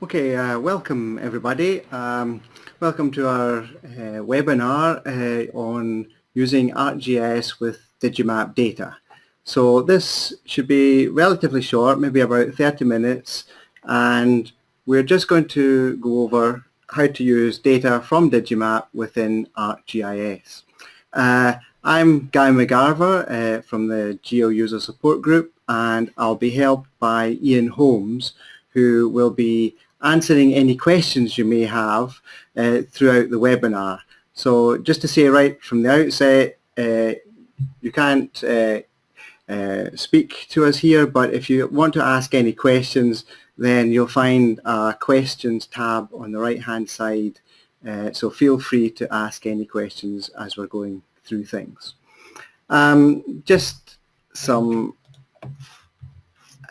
Okay, uh, welcome everybody. Um, welcome to our uh, webinar uh, on using ArcGIS with Digimap data. So this should be relatively short, maybe about 30 minutes, and we're just going to go over how to use data from Digimap within ArcGIS. Uh, I'm Guy McGarva uh, from the Geo User Support Group, and I'll be helped by Ian Holmes, who will be answering any questions you may have uh, throughout the webinar. So just to say right from the outset, uh, you can't uh, uh speak to us here, but if you want to ask any questions, then you'll find a questions tab on the right hand side. Uh, so feel free to ask any questions as we're going through things. Um, just some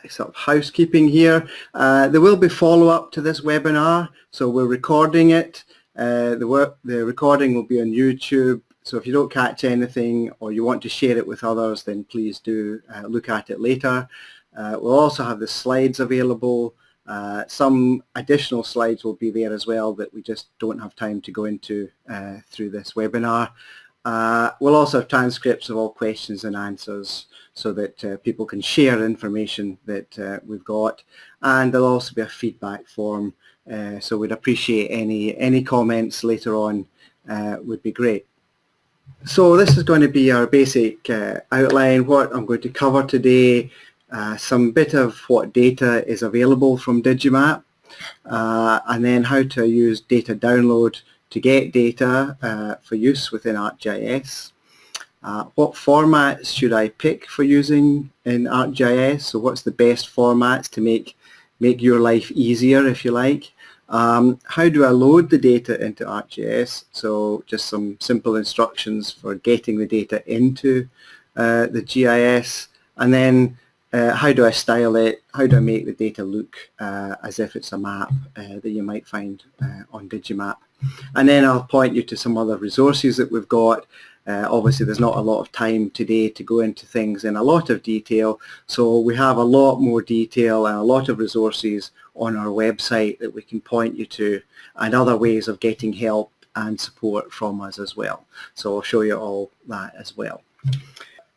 sort of housekeeping here. Uh, there will be follow-up to this webinar, so we're recording it. Uh, the, work, the recording will be on YouTube, so if you don't catch anything or you want to share it with others, then please do uh, look at it later. Uh, we'll also have the slides available. Uh, some additional slides will be there as well that we just don't have time to go into uh, through this webinar. Uh, we'll also have transcripts of all questions and answers so that uh, people can share information that uh, we've got and there'll also be a feedback form uh, so we'd appreciate any any comments later on uh, would be great. So this is going to be our basic uh, outline, what I'm going to cover today, some bit of what data is available from Digimap and then how to use data download to get data uh, for use within ArcGIS. Uh, what formats should I pick for using in ArcGIS? So what's the best formats to make, make your life easier if you like? Um, how do I load the data into ArcGIS? So just some simple instructions for getting the data into uh, the GIS and then uh, how do I style it? How do I make the data look uh, as if it's a map uh, that you might find uh, on Digimap? And then I'll point you to some other resources that we've got. Uh, obviously there's not a lot of time today to go into things in a lot of detail so we have a lot more detail and a lot of resources on our website that we can point you to and other ways of getting help and support from us as well. So I'll show you all that as well.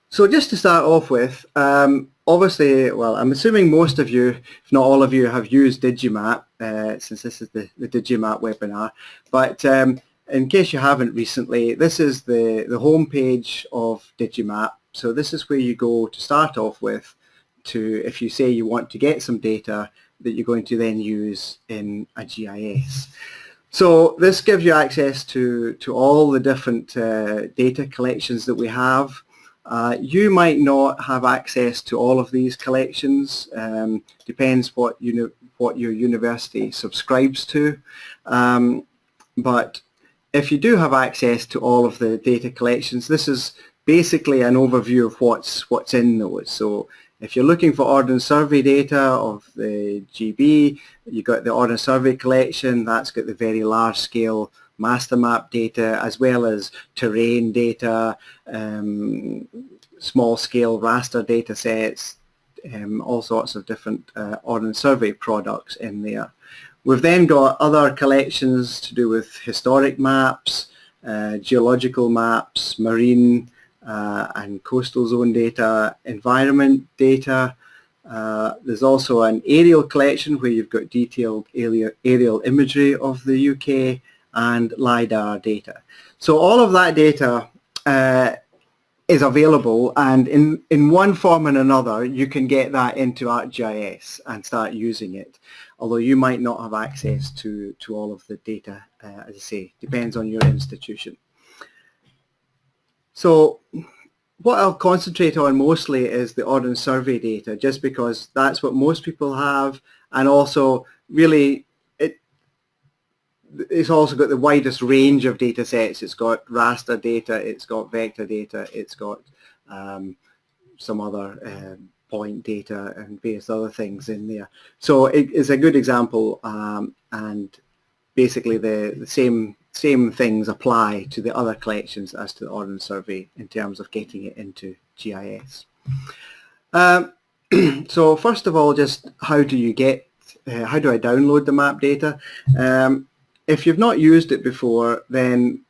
So just to start off with, um, obviously, well, I'm assuming most of you, if not all of you, have used Digimap, uh, since this is the, the Digimap webinar. But um, in case you haven't recently, this is the, the home page of Digimap. So this is where you go to start off with to, if you say you want to get some data that you're going to then use in a GIS. So this gives you access to, to all the different uh, data collections that we have. Uh, you might not have access to all of these collections, um, depends what, you what your university subscribes to, um, but if you do have access to all of the data collections, this is basically an overview of what's, what's in those. So if you're looking for Ordnance Survey data of the GB, you've got the Ordnance Survey collection, that's got the very large scale master map data as well as terrain data, um, small scale raster data sets, um, all sorts of different uh, Ordnance Survey products in there. We've then got other collections to do with historic maps, uh, geological maps, marine uh, and coastal zone data, environment data. Uh, there's also an aerial collection where you've got detailed aerial, aerial imagery of the UK and LiDAR data. So all of that data uh, is available and in, in one form and another you can get that into ArcGIS and start using it. Although you might not have access to, to all of the data, uh, as I say, depends on your institution. So what I'll concentrate on mostly is the Ordnance Survey data just because that's what most people have and also really it's also got the widest range of data sets. It's got raster data, it's got vector data, it's got um, some other um, point data and various other things in there. So it is a good example um, and basically the, the same same things apply to the other collections as to the Ordnance Survey in terms of getting it into GIS. Um, so first of all, just how do you get uh, how do I download the map data? Um, if you've not used it before, then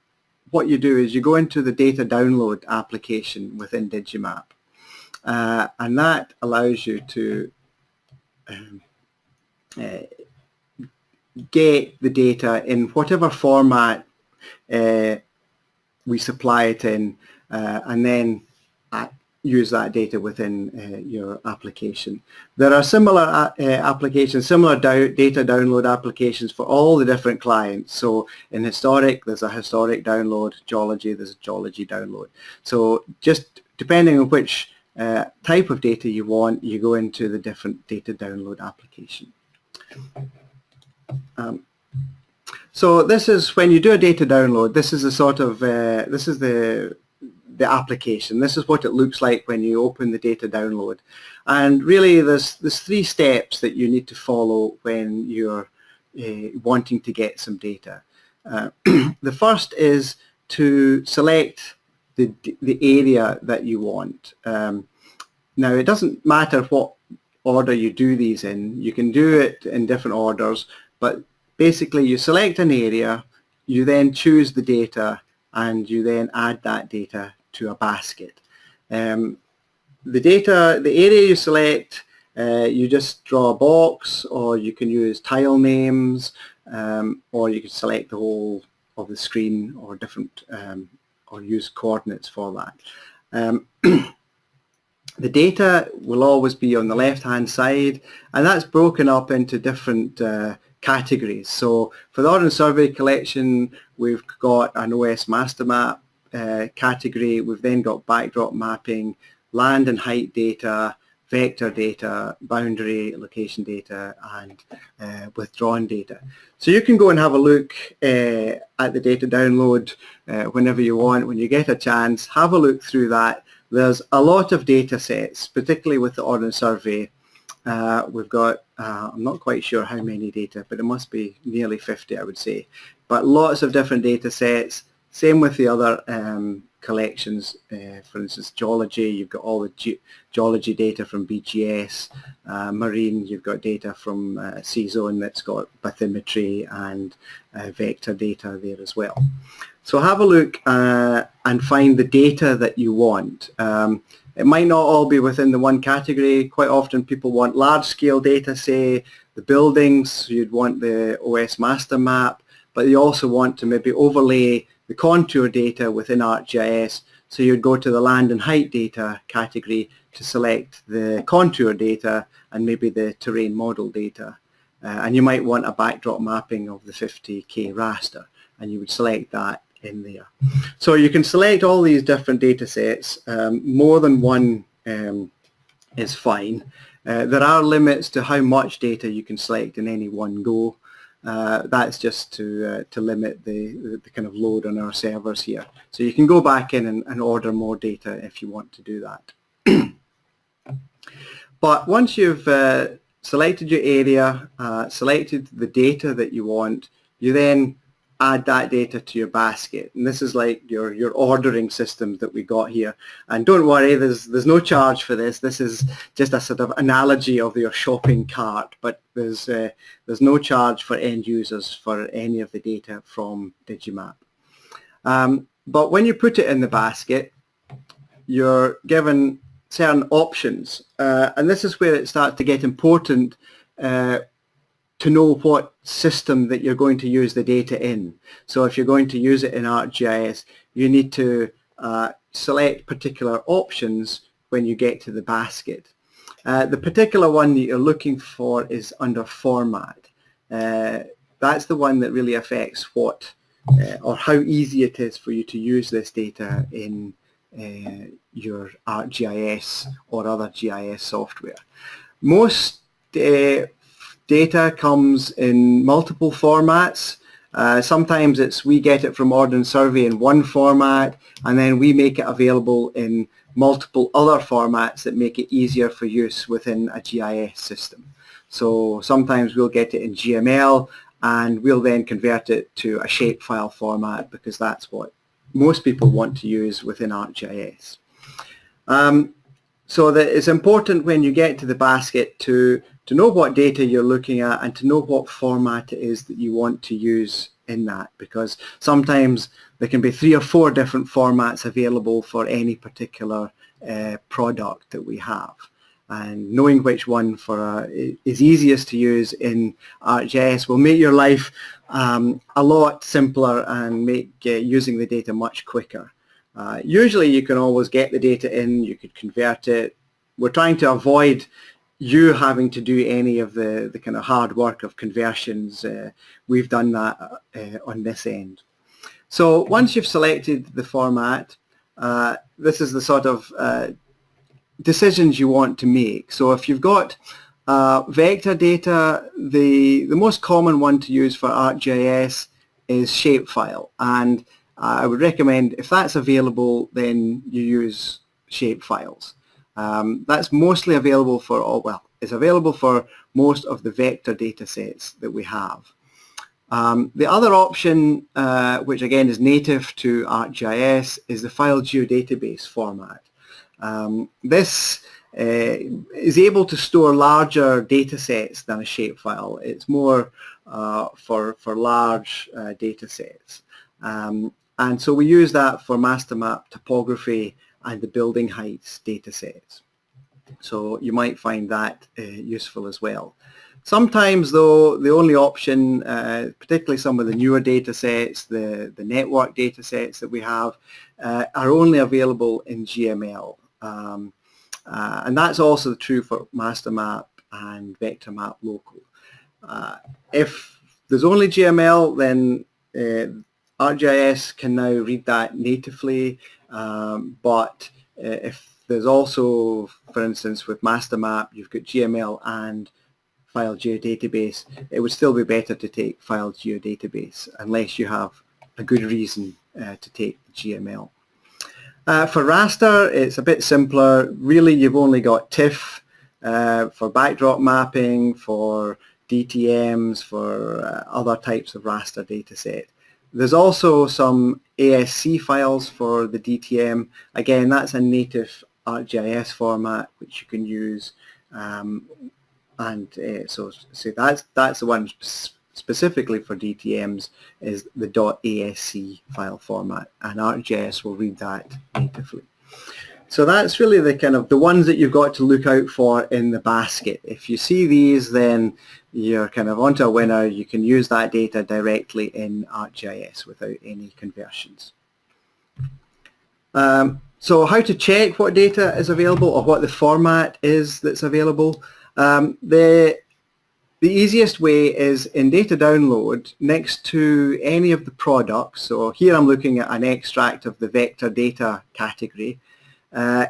what you do is you go into the data download application within Digimap. Uh, and that allows you to um, uh, get the data in whatever format uh, we supply it in uh, and then use that data within uh, your application. There are similar uh, uh applications, similar data download applications for all the different clients. So in historic, there's a historic download, geology, there's a geology download. So just depending on which uh, type of data you want, you go into the different data download application. Um, so this is when you do a data download, this is the sort of, uh, this is the the application. This is what it looks like when you open the data download. And really there's, there's three steps that you need to follow when you're uh, wanting to get some data. Uh, the first is to select the, the area that you want. Um, now it doesn't matter what order you do these in. You can do it in different orders, but basically you select an area, you then choose the data, and you then add that data to a basket. Um, the data, the area you select, uh, you just draw a box or you can use tile names um, or you can select the whole of the screen or different um, or use coordinates for that. Um, the data will always be on the left hand side and that's broken up into different uh, categories. So for the Ordnance Survey collection we've got an OS master map uh, category. We've then got backdrop mapping, land and height data, vector data, boundary location data, and uh, withdrawn data. So you can go and have a look uh, at the data download uh, whenever you want, when you get a chance, have a look through that. There's a lot of data sets, particularly with the Ordnance Survey. Uh, we've got, uh, I'm not quite sure how many data, but it must be nearly 50, I would say. But lots of different data sets, same with the other um, collections, uh, for instance, geology, you've got all the ge geology data from BGS, uh, marine, you've got data from uh, SeaZone that's got bathymetry and uh, vector data there as well. So have a look uh, and find the data that you want. Um, it might not all be within the one category. Quite often people want large-scale data, say the buildings, you'd want the OS master map, but you also want to maybe overlay the contour data within ArcGIS. So you'd go to the land and height data category to select the contour data and maybe the terrain model data. Uh, and you might want a backdrop mapping of the 50k raster and you would select that in there. So you can select all these different data sets. Um, more than one um, is fine. Uh, there are limits to how much data you can select in any one go. Uh, that's just to uh, to limit the, the, the, kind of load on our servers here. So you can go back in and, and order more data if you want to do that. but once you've uh, selected your area, uh, selected the data that you want, you then add that data to your basket. And this is like your, your ordering system that we got here. And don't worry, there's, there's no charge for this. This is just a sort of analogy of your shopping cart, but there's, uh, there's no charge for end users for any of the data from Digimap. Um, but when you put it in the basket, you're given certain options. Uh, and this is where it starts to get important uh, to know what system that you're going to use the data in. So if you're going to use it in ArcGIS, you need to uh, select particular options when you get to the basket. Uh, the particular one that you're looking for is under format. Uh, that's the one that really affects what uh, or how easy it is for you to use this data in uh, your ArcGIS or other GIS software. Most uh, data comes in multiple formats. Uh, sometimes it's we get it from Ordnance Survey in one format and then we make it available in multiple other formats that make it easier for use within a GIS system. So sometimes we'll get it in GML and we'll then convert it to a shapefile format because that's what most people want to use within ArcGIS. Um, so that it's important when you get to the basket to, to know what data you're looking at and to know what format it is that you want to use in that because sometimes there can be three or four different formats available for any particular uh, product that we have and knowing which one for uh, is easiest to use in ArcGIS will make your life um, a lot simpler and make uh, using the data much quicker. Uh, usually you can always get the data in, you could convert it. We're trying to avoid you having to do any of the, the kind of hard work of conversions. Uh, we've done that uh, on this end. So once you've selected the format, uh, this is the sort of uh, decisions you want to make. So if you've got uh, vector data, the, the most common one to use for ArcGIS is shapefile. And I would recommend if that's available, then you use shapefiles. Um, that's mostly available for all, well, it's available for most of the vector data sets that we have. Um, the other option, uh, which again is native to ArcGIS, is the file geodatabase format. Um, this uh, is able to store larger data sets than a shapefile. It's more uh, for, for large uh, data sets. Um, and so we use that for master map topography and the building heights data sets. So you might find that uh, useful as well. Sometimes though the only option, uh, particularly some of the newer data sets, the, the network data sets that we have, uh, are only available in GML. Um, uh, and that's also true for master map and vector map local. Uh, if there's only GML, then uh, ArcGIS can now read that natively, um, but uh, if there's also, for instance, with Mastermap, you've got GML and file geodatabase, it would still be better to take file geodatabase unless you have a good reason uh, to take GML. Uh, for raster, it's a bit simpler. Really, you've only got TIFF uh, for backdrop mapping, for DTMs, for other types of raster dataset. There's also some ASC files for the DTM. Again, that's a native ArcGIS format which you can use. Um, and uh, so, so that's, that's the one specifically for DTMs is the .asc file format and ArcGIS will read that natively. So that's really the kind of the ones that you've got to look out for in the basket. If you see these then you're kind of onto a winner. You can use that data directly in ArcGIS without any conversions. Um, so how to check what data is available or what the format is that's available. Um, the the easiest way is in data download next to any of the products. So here I'm looking at an extract of the vector data category. Uh,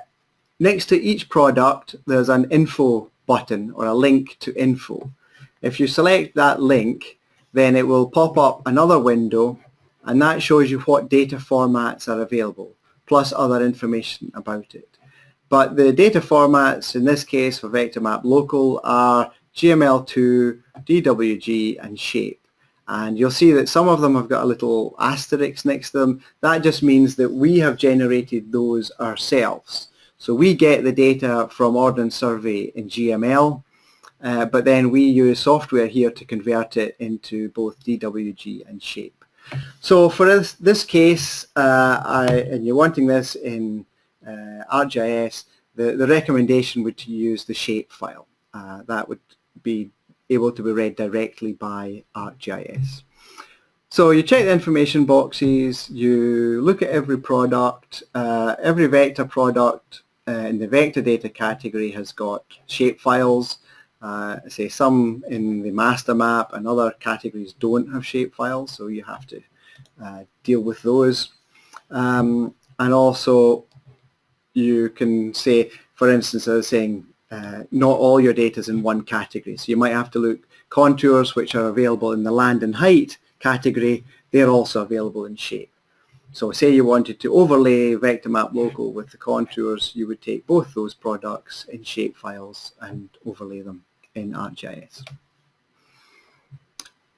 next to each product there's an info button or a link to info. If you select that link then it will pop up another window and that shows you what data formats are available plus other information about it. But the data formats in this case for Vector Map Local are GML2, DWG and shape. And you'll see that some of them have got a little asterisk next to them. That just means that we have generated those ourselves. So we get the data from Ordnance Survey in GML, uh, but then we use software here to convert it into both DWG and shape. So for this, this case, uh, I, and you're wanting this in uh, ArcGIS, the, the recommendation would to use the shape file. Uh, that would be able to be read directly by ArcGIS. So you check the information boxes, you look at every product, uh, every vector product uh, in the vector data category has got shape files. Uh, say some in the master map and other categories don't have shape files, so you have to uh, deal with those. Um, and also you can say, for instance, I was saying uh, not all your data is in one category. So you might have to look contours which are available in the land and height category, they're also available in shape. So say you wanted to overlay vector map local with the contours, you would take both those products in shape files and overlay them in ArcGIS.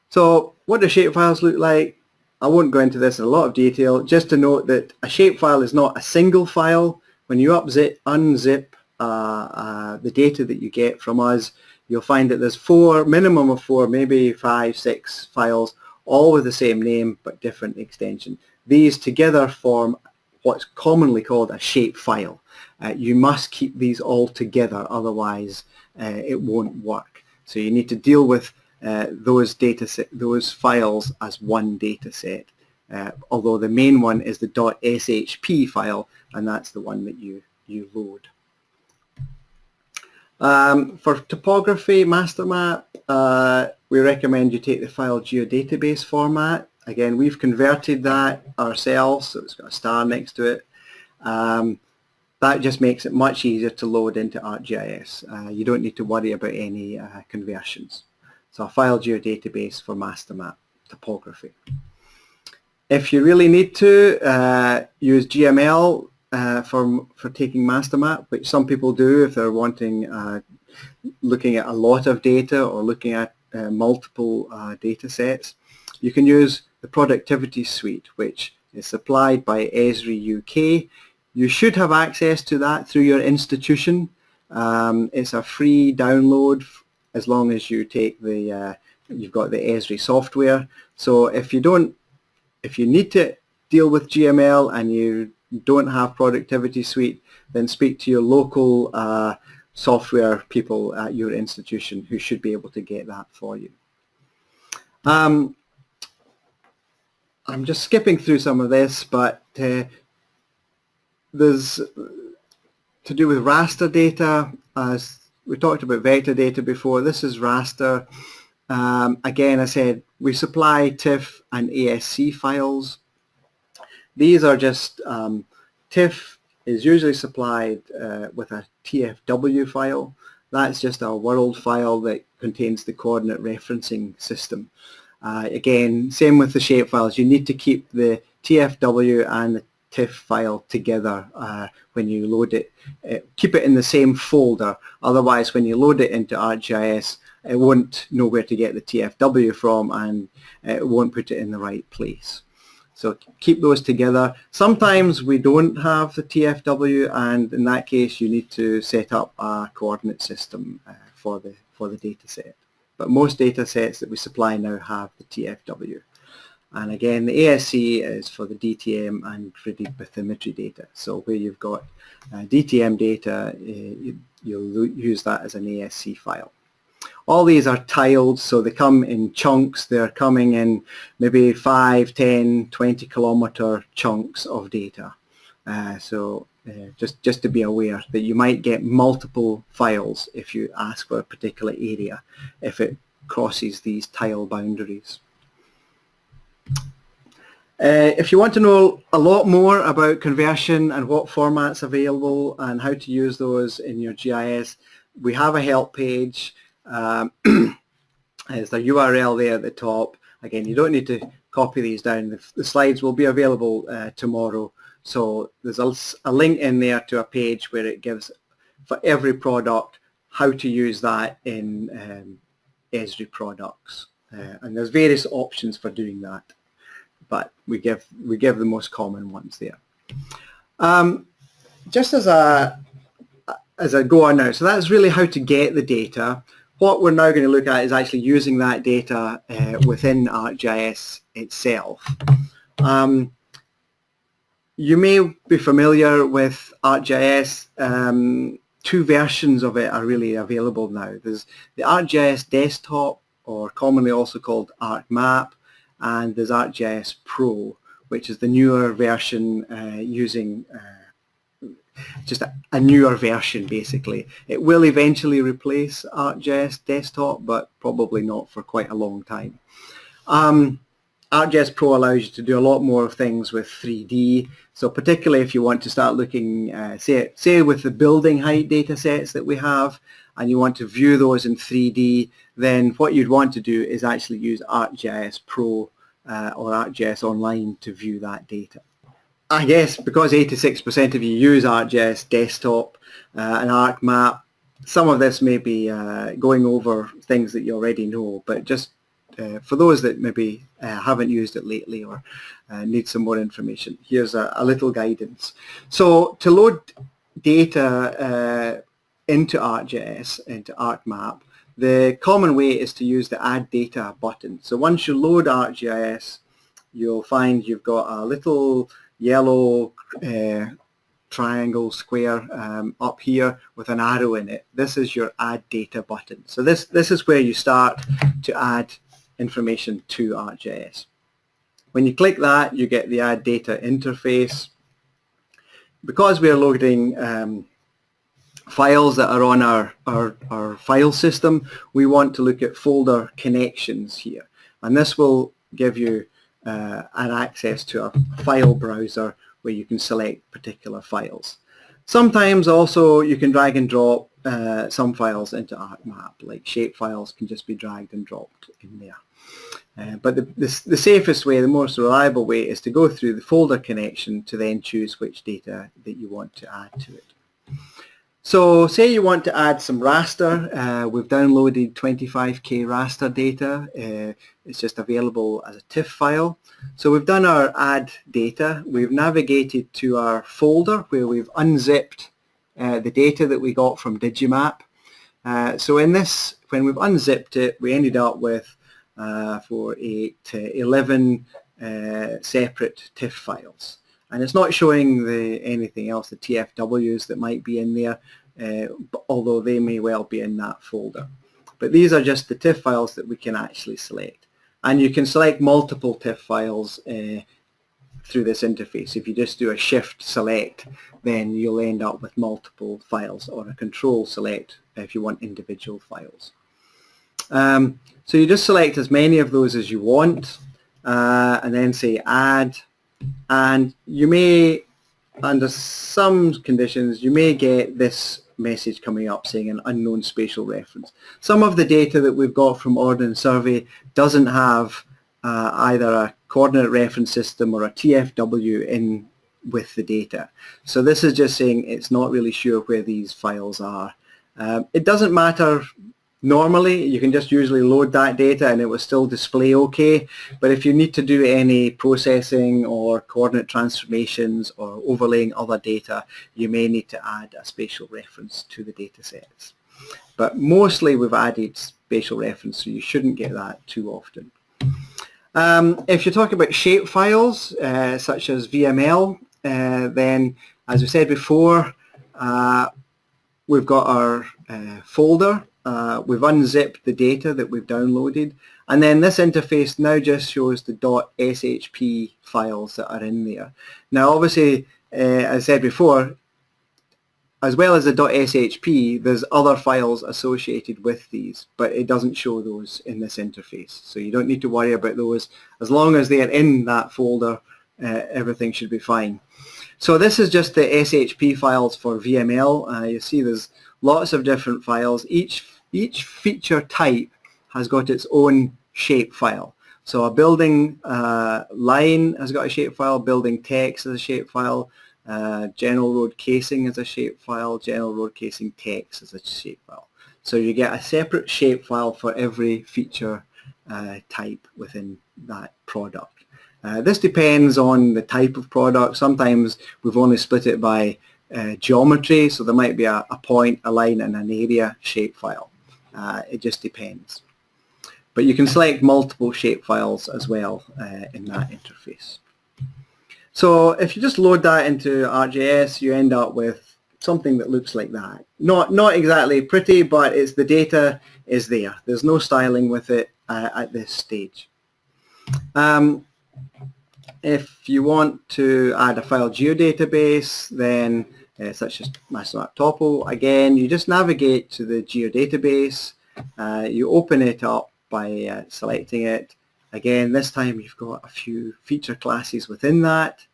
So what do shape files look like? I won't go into this in a lot of detail, just to note that a shape file is not a single file. When you unzip uh, uh, the data that you get from us, you'll find that there's four, minimum of four, maybe five, six files, all with the same name but different extension. These together form what's commonly called a shape file. Uh, you must keep these all together, otherwise uh, it won't work. So you need to deal with uh, those data set, those files as one data set. Uh, although the main one is the .shp file, and that's the one that you you load. Um, for topography master map, uh, we recommend you take the file geodatabase format. Again, we've converted that ourselves, so it's got a star next to it. Um, that just makes it much easier to load into ArcGIS. Uh, you don't need to worry about any uh, conversions. So a file geodatabase for master map topography. If you really need to, uh, use GML uh, for, for taking master map, which some people do if they're wanting uh, looking at a lot of data or looking at uh, multiple data sets. You can use the productivity suite, which is supplied by Esri UK you should have access to that through your institution. Um, it's a free download as long as you take the, uh, you've got the Esri software. So if you don't, if you need to deal with GML and you don't have Productivity Suite, then speak to your local uh, software people at your institution who should be able to get that for you. Um, I'm just skipping through some of this, but uh, there's to do with raster data as we talked about vector data before. This is raster. Um, again I said we supply TIFF and ASC files. These are just um, TIFF is usually supplied uh, with a TFW file. That's just a world file that contains the coordinate referencing system uh, again same with the shape files you need to keep the TFW and the TIFF file together uh, when you load it. Uh, keep it in the same folder, otherwise when you load it into ArcGIS it won't know where to get the TFW from and it won't put it in the right place. So keep those together. Sometimes we don't have the TFW and in that case you need to set up a coordinate system uh, for the for the data set. But most data sets that we supply now have the TFW. And again, the ASC is for the DTM and gridded bathymetry data. So where you've got uh, DTM data, uh, you'll use that as an ASC file. All these are tiled, so they come in chunks. They're coming in maybe 5, 10, 20 kilometer chunks of data. Uh, so uh, just, just to be aware that you might get multiple files if you ask for a particular area, if it crosses these tile boundaries. Uh, if you want to know a lot more about conversion and what formats available and how to use those in your GIS, we have a help page. Um, there's the URL there at the top. Again, you don't need to copy these down. The, the slides will be available uh, tomorrow. So there's a, a, link in there to a page where it gives for every product how to use that in um, Esri products. Uh, and there's various options for doing that but we give we give the most common ones there. Um, just as a as I go on now, so that's really how to get the data. What we're now going to look at is actually using that data uh, within ArcGIS itself. Um, you may be familiar with ArcGIS. Um, two versions of it are really available now. There's the ArcGIS desktop, or commonly also called ArcMap, and there's ArcGIS Pro, which is the newer version uh, using uh, just a, a, newer version basically. It will eventually replace ArcGIS Desktop, but probably not for quite a long time. Um, ArcGIS Pro allows you to do a lot more things with 3D. So particularly if you want to start looking, uh, say, say with the building height data sets that we have, and you want to view those in 3D, then what you'd want to do is actually use ArcGIS Pro uh, or ArcGIS Online to view that data. I guess because 86% of you use ArcGIS Desktop uh, and ArcMap, some of this may be uh, going over things that you already know, but just uh, for those that maybe uh, haven't used it lately or uh, need some more information, here's a, a, little guidance. So to load data into ArcGIS, into ArcMap, the common way is to use the Add Data button. So once you load ArcGIS, you'll find you've got a little yellow uh, triangle square um, up here with an arrow in it. This is your Add Data button. So this, this is where you start to add information to ArcGIS. When you click that, you get the Add Data interface. Because we are loading um, files that are on our, our, our file system, we want to look at folder connections here. And this will give you uh, an access to a file browser where you can select particular files. Sometimes also you can drag and drop uh, some files into ArcMap, like shape files can just be dragged and dropped in there. Uh, but the, the, the, safest way, the most reliable way is to go through the folder connection to then choose which data that you want to add to it. So say you want to add some raster, uh, we've downloaded 25k raster data, uh, it's just available as a TIFF file. So we've done our add data, we've navigated to our folder where we've unzipped uh, the data that we got from Digimap. Uh, so in this, when we've unzipped it, we ended up with for 8 to 11 uh, separate TIFF files and it's not showing the anything else, the TFWs that might be in there, uh, although they may well be in that folder. But these are just the TIFF files that we can actually select. And you can select multiple TIFF files uh, through this interface. If you just do a shift select, then you'll end up with multiple files or a control select if you want individual files. Um, so you just select as many of those as you want uh, and then say add and you may under some conditions you may get this message coming up saying an unknown spatial reference. Some of the data that we've got from Ordnance Survey doesn't have uh, either a coordinate reference system or a TFW in with the data. So this is just saying it's not really sure where these files are. Um, it doesn't matter Normally, you can just usually load that data and it will still display okay. But if you need to do any processing or coordinate transformations or overlaying other data, you may need to add a spatial reference to the data sets. But mostly we've added spatial reference, so you shouldn't get that too often. Um, if you're talking about shape files, uh, such as VML, uh, then as we said before, uh, we've got our uh, folder uh, we've unzipped the data that we've downloaded and then this interface now just shows the .shp files that are in there. Now obviously uh, as I said before as well as the .shp there's other files associated with these but it doesn't show those in this interface so you don't need to worry about those as long as they are in that folder uh, everything should be fine. So this is just the SHP files for VML. Uh, you see there's lots of different files. Each, each feature type has got its own shape file. So a building uh, line has got a shape file, building text as a shape file, uh, general road casing as a shape file, general road casing text as a shape file. So you get a separate shape file for every feature uh, type within that product. Uh, this depends on the type of product. Sometimes we've only split it by uh, geometry, so there might be a, a, point, a line, and an area shapefile. Uh, it just depends. But you can select multiple shapefiles as well uh, in that interface. So if you just load that into ArcGIS, you end up with something that looks like that. Not, not exactly pretty, but it's the data is there. There's no styling with it uh, at this stage. Um, if you want to add a file geodatabase, then uh, such as MasterMap Topo. Again, you just navigate to the geodatabase, uh, you open it up by uh, selecting it. Again, this time you've got a few feature classes within that,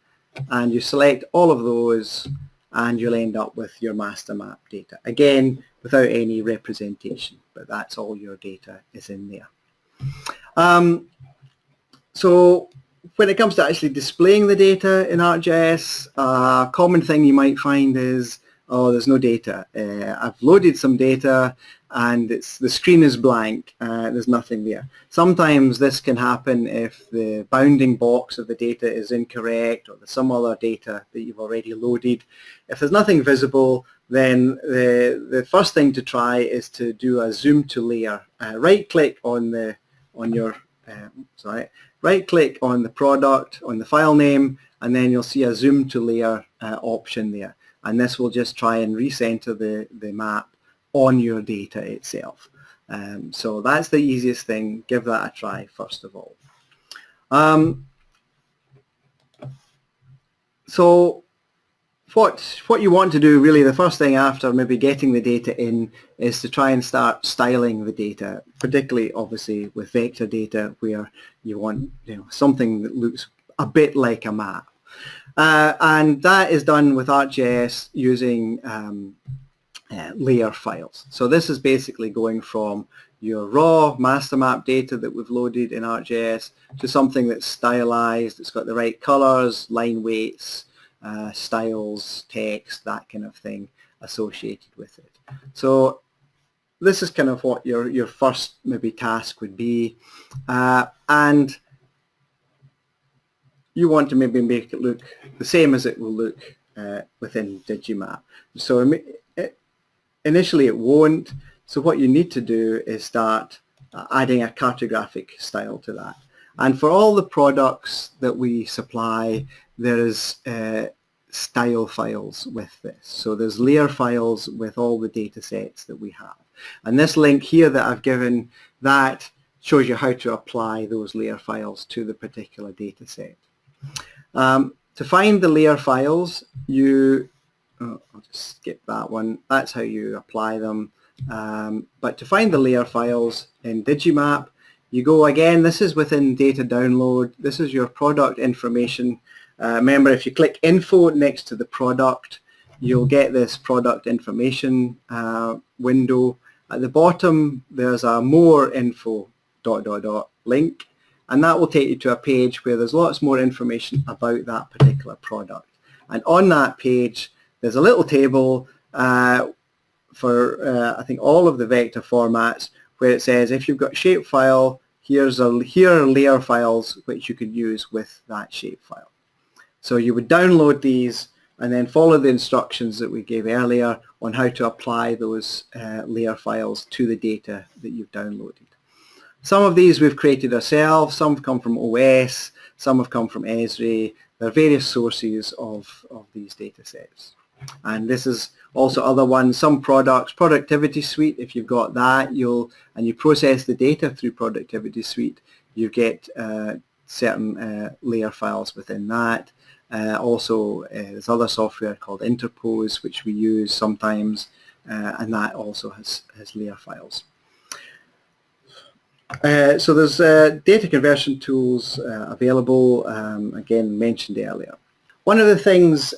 and you select all of those, and you'll end up with your master map data. Again, without any representation, but that's all your data is in there. Um, so when it comes to actually displaying the data in ArcGIS, a common thing you might find is, oh, there's no data. Uh, I've loaded some data and it's the screen is blank, uh, there's nothing there. Sometimes this can happen if the bounding box of the data is incorrect or there's some other data that you've already loaded. If there's nothing visible, then the, the first thing to try is to do a zoom to layer. Uh, right click on the on your uh, sorry, right click on the product, on the file name, and then you'll see a zoom to layer uh, option there. And this will just try and recenter the, the map on your data itself. Um, so that's the easiest thing. Give that a try first of all. Um, so what what you want to do really the first thing after maybe getting the data in is to try and start styling the data particularly obviously with vector data where you want you know something that looks a bit like a map. Uh, and that is done with ArcGIS using um, uh, layer files. So this is basically going from your raw master map data that we've loaded in ArcGIS to something that's stylized it's got the right colors line weights uh, styles, text, that kind of thing associated with it. So this is kind of what your, your first maybe task would be. Uh, and you want to maybe make it look the same as it will look uh, within Digimap. So initially it won't. So what you need to do is start uh, adding a cartographic style to that. And for all the products that we supply, there is uh, style files with this. So there's layer files with all the data sets that we have. And this link here that I've given, that shows you how to apply those layer files to the particular data set. Um, to find the layer files, you, oh, I'll just skip that one, that's how you apply them. Um, but to find the layer files in Digimap, you go again, this is within data download, this is your product information uh, remember, if you click info next to the product, you'll get this product information uh, window. At the bottom, there's a more info dot dot dot link, and that will take you to a page where there's lots more information about that particular product. And on that page, there's a little table uh, for, uh, I think, all of the vector formats where it says if you've got shapefile, here's a, here are layer files which you could use with that shapefile. So you would download these and then follow the instructions that we gave earlier on how to apply those uh, layer files to the data that you've downloaded. Some of these we've created ourselves, some have come from OS, some have come from Esri. There are various sources of, of these data sets. And this is also other ones, some products, Productivity Suite, if you've got that, you'll and you process the data through Productivity Suite, you get uh, certain uh, layer files within that. Uh, also, uh, there's other software called Interpose, which we use sometimes, uh, and that also has, has layer files. Uh, so there's data conversion tools available, um, again mentioned earlier. One of the things,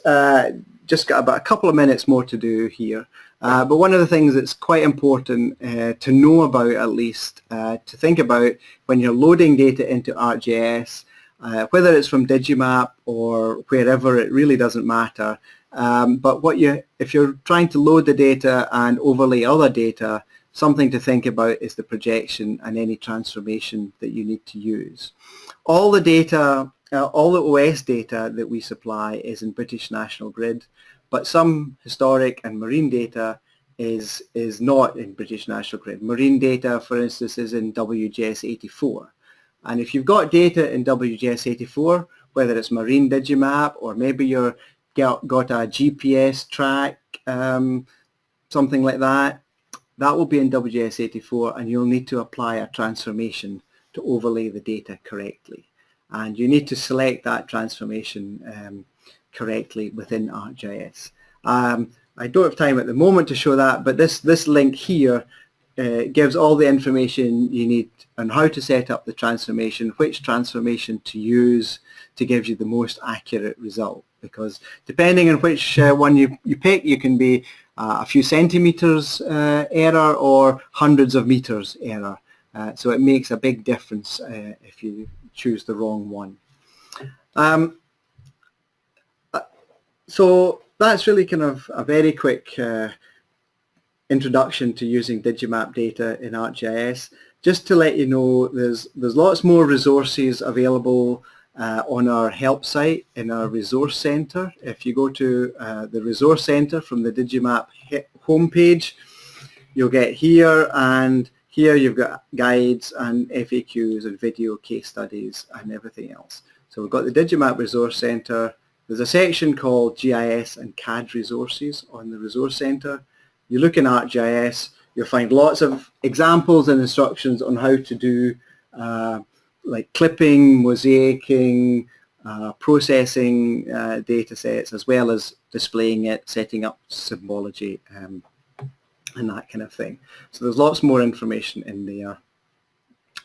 just got about a couple of minutes more to do here, but one of the things that's quite important to know about at least, to think about when you're loading data into ArcGIS uh, whether it's from Digimap or wherever, it really doesn't matter. Um, but what you, if you're trying to load the data and overlay other data, something to think about is the projection and any transformation that you need to use. All the data, uh, all the OS data that we supply is in British National Grid, but some historic and marine data is, is not in British National Grid. Marine data, for instance, is in WGS 84. And if you've got data in WGS84, whether it's Marine Digimap or maybe you've got, a GPS track, um, something like that, that will be in WGS84 and you'll need to apply a transformation to overlay the data correctly. And you need to select that transformation um, correctly within ArcGIS. Um, I don't have time at the moment to show that, but this, this link here uh, gives all the information you need on how to set up the transformation, which transformation to use to give you the most accurate result. Because depending on which uh, one you, you pick, you can be uh, a few centimeters uh, error or hundreds of meters error. Uh, so it makes a big difference uh, if you choose the wrong one. Um, so that's really kind of a very quick introduction to using Digimap data in ArcGIS. Just to let you know, there's, there's lots more resources available uh, on our help site in our resource center. If you go to uh, the resource center from the Digimap homepage, you'll get here and here you've got guides and FAQs and video case studies and everything else. So we've got the Digimap Resource Center. There's a section called GIS and CAD resources on the Resource Center. You look in ArcGIS, you'll find lots of examples and instructions on how to do uh, like clipping, mosaicing, uh, processing uh, data sets as well as displaying it, setting up symbology um, and that kind of thing. So there's lots more information in there.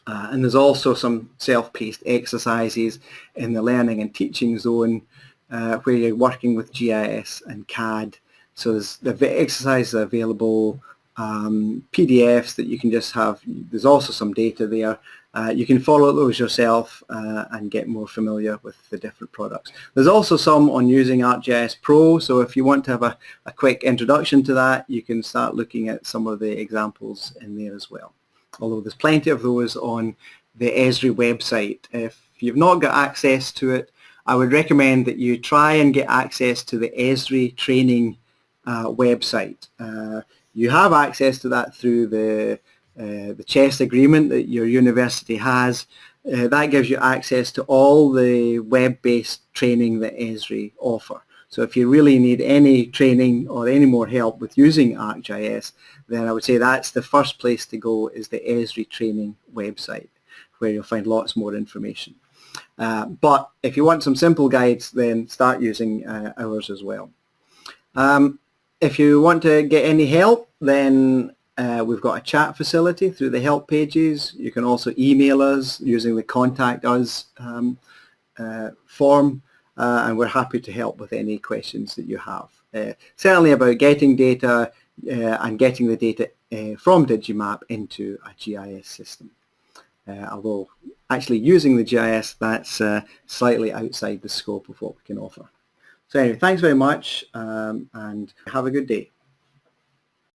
Uh, and there's also some self-paced exercises in the learning and teaching zone uh, where you're working with GIS and CAD. So there's the exercises available, um, PDFs that you can just have. There's also some data there uh, you can follow those yourself uh, and get more familiar with the different products. There's also some on using ArcGIS Pro, so if you want to have a, a quick introduction to that, you can start looking at some of the examples in there as well. Although there's plenty of those on the Esri website. If you've not got access to it, I would recommend that you try and get access to the Esri training uh, website. Uh, you have access to that through the the CHEST agreement that your university has, uh, that gives you access to all the web-based training that Esri offer. So if you really need any training or any more help with using ArcGIS, then I would say that's the first place to go is the Esri training website, where you'll find lots more information. Uh, but if you want some simple guides, then start using uh, ours as well. Um, if you want to get any help, then uh, we've got a chat facility through the help pages. You can also email us using the contact us um, uh, form uh, and we're happy to help with any questions that you have. Uh, certainly about getting data uh, and getting the data uh, from Digimap into a GIS system. although actually using the GIS, that's slightly outside the scope of what we can offer. So anyway, thanks very much um, and have a good day.